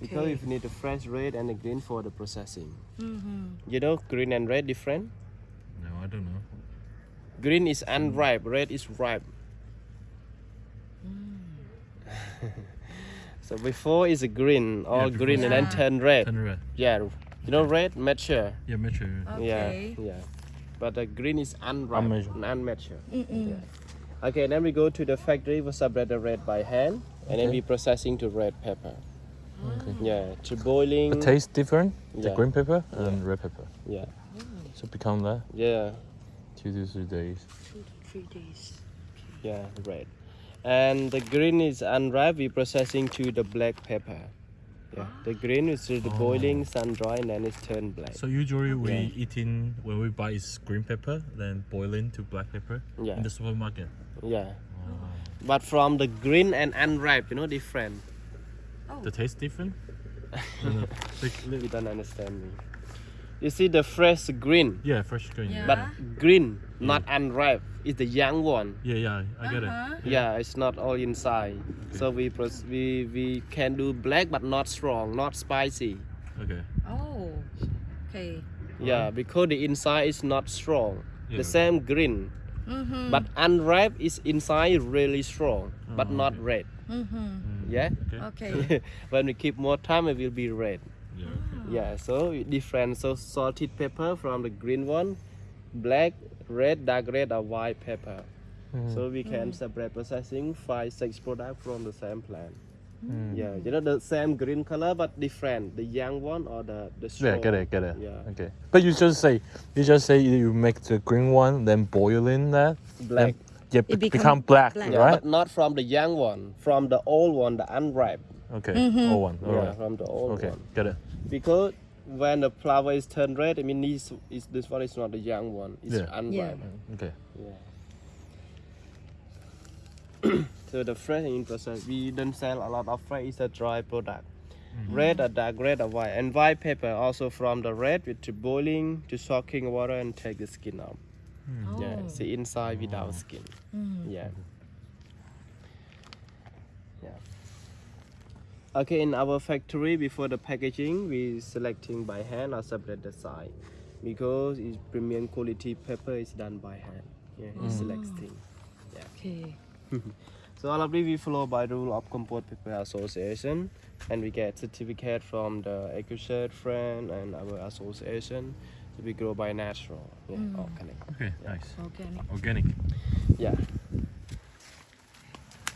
because Okay. if you need the fresh red and the green for the processing. Mm-hmm. You know, green and red different. No, I don't know. Green is unripe, red is ripe. so before is a green, all before green and then turn red. Turn red. Yeah, you know red mature. Yeah, mature. Okay. Yeah, yeah. But the green is unripe, Unmeasured. unmature. Mm-mm. Yeah. Okay, then we go to the factory we separate the red by hand, and then we processing to red pepper. Okay. Yeah, to boiling. The taste different. The green pepper and red pepper. Yeah, So become that yeah, two to three days. Two to three days. yeah, red. And the green is unripe. We processing to the black pepper. Yeah, the green is to the Oh. boiling, sun dry, and then it's turned black. So usually we Yeah. eating when we buy is green pepper, then boiling to black pepper Yeah. in the supermarket. Yeah, Oh. but from the green and unripe, you know, different. Oh. The taste different. No, no. Like, You don't understand me. You see the fresh green, yeah, fresh green. Yeah. but green, not unripe, is the young one. Yeah, yeah, I get Uh-huh. it. Yeah, it's not all inside. So we pros- we we can do black but not strong, not spicy. Okay. Oh. Okay. Yeah, because the inside is not strong. Yeah. The same green, Mm-hmm. but unripe is inside really strong, but Oh, not okay. red. Mm-hmm. Mm, Yeah. Okay. Okay. when we keep more time, it will be red. Yeah. Okay. Yeah, so different. So salted pepper from the green one, black, red, dark red, or white pepper. Mm. So we can separate processing five, six products from the same plant. Mm. Yeah, you know the same green color but different. The young one or the the Yeah, get it, get it. Yeah. Okay. But you just say, you just say you make the green one, then boil in that. Black. Then, yeah, It be- become become black, black. Yeah, right? but not from the young one. From the old one, the unripe. Okay. Mhm. All one. All yeah, right. from the old one. Okay. one. Get it. Because when the flower is turned red, I mean this is this one is not the young one. It's Yeah. unripe. Okay. Yeah. so the fresh in process, we don't sell a lot of fresh. It's a dry product. Mm-hmm. Red or dark red or white, and white pepper also from the red with to boiling to soaking water and take the skin out. Mm. Yeah, Oh. see inside without skin. Mm. Yeah. Yeah. Okay, in our factory, before the packaging, we selecting by hand or separate the side because it's premium quality pepper is done by hand. Yeah, Mm. it's selecting. Okay. So all of we follow by rule of Kampot Pepper Association, and we get certificate from the Ecocert France and our association. So we grow by natural, yeah, Mm. organic. Okay. Yeah. Nice. Organic. Organic. Yeah.